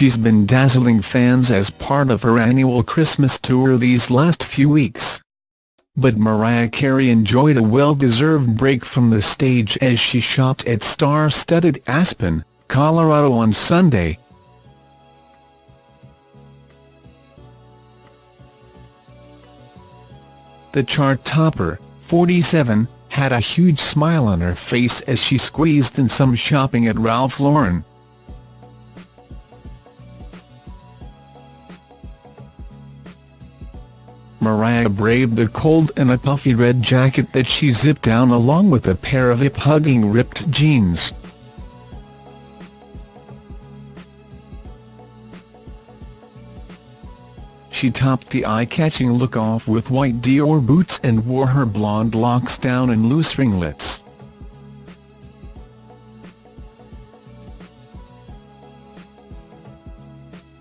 she's been dazzling fans as part of her annual Christmas tour these last few weeks. But Mariah Carey enjoyed a well-deserved break from the stage as she shopped at star-studded Aspen, Colorado on Sunday. The chart topper, 47, had a huge smile on her face as she squeezed in some shopping at Ralph Lauren. Mariah braved the cold in a puffy red jacket that she zipped down along with a pair of hip-hugging ripped jeans. She topped the eye-catching look off with white Dior boots and wore her blonde locks down in loose ringlets.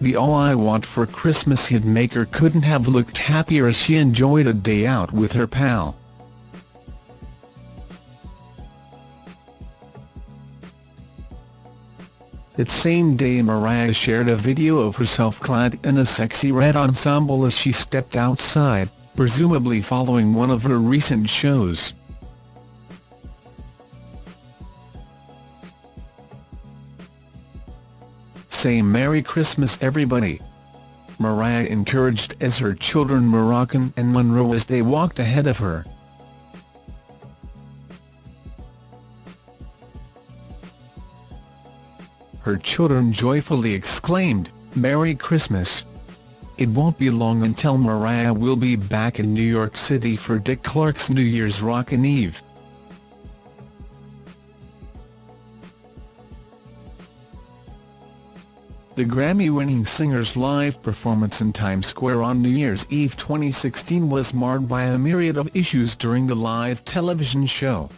The All I Want for Christmas hitmaker couldn't have looked happier as she enjoyed a day out with her pal. That same day Mariah shared a video of herself clad in a sexy red ensemble as she stepped outside, presumably following one of her recent shows. Say Merry Christmas everybody. Mariah encouraged as her children Moroccan and Monroe as they walked ahead of her. Her children joyfully exclaimed, Merry Christmas. It won't be long until Mariah will be back in New York City for Dick Clark's New Year's Rockin' Eve. The Grammy-winning singer's live performance in Times Square on New Year's Eve 2016 was marred by a myriad of issues during the live television show.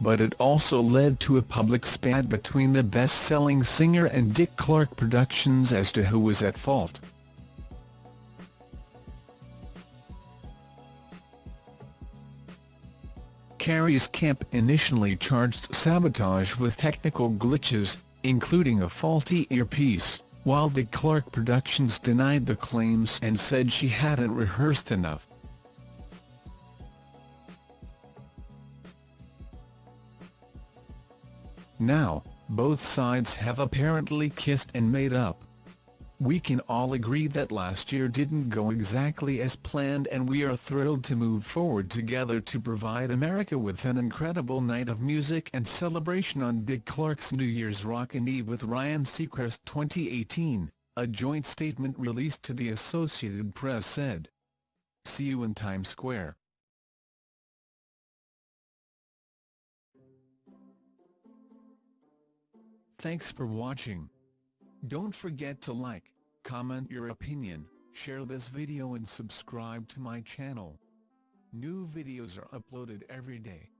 But it also led to a public spat between the best-selling singer and Dick Clark Productions as to who was at fault. Carey's camp initially charged sabotage with technical glitches, including a faulty earpiece, while Dick Clark Productions denied the claims and said she hadn't rehearsed enough. Now, both sides have apparently kissed and made up. We can all agree that last year didn't go exactly as planned and we are thrilled to move forward together to provide America with an incredible night of music and celebration on Dick Clark's New Year's Rockin' Eve with Ryan Seacrest 2018, a joint statement released to the Associated Press said. See you in Times Square. Thanks for watching. Don't forget to like, comment your opinion, share this video and subscribe to my channel. New videos are uploaded every day.